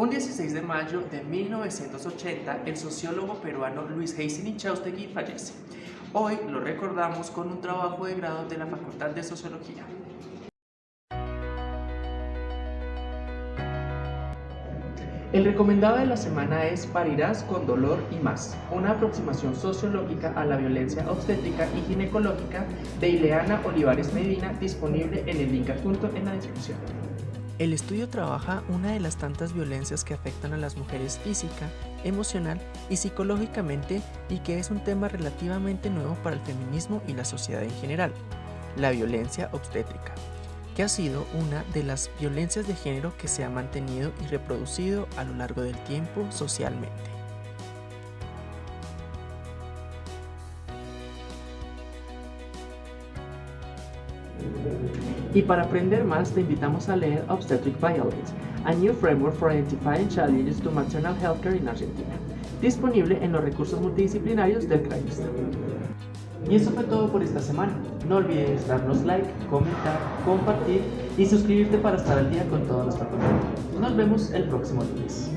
Un 16 de mayo de 1980, el sociólogo peruano Luis Heisin Chaustegui fallece. Hoy lo recordamos con un trabajo de grado de la Facultad de Sociología. El recomendado de la semana es Parirás con dolor y más, una aproximación sociológica a la violencia obstétrica y ginecológica de Ileana Olivares Medina, disponible en el link adjunto en la descripción. El estudio trabaja una de las tantas violencias que afectan a las mujeres física, emocional y psicológicamente y que es un tema relativamente nuevo para el feminismo y la sociedad en general, la violencia obstétrica que ha sido una de las violencias de género que se ha mantenido y reproducido a lo largo del tiempo socialmente. Y para aprender más te invitamos a leer Obstetric Violence, a new framework for identifying challenges to maternal healthcare in Argentina, disponible en los recursos multidisciplinarios del CRAIS. Y eso fue todo por esta semana. No olvides darnos like, comentar, compartir y suscribirte para estar al día con todo nuestro contenido. Nos vemos el próximo lunes.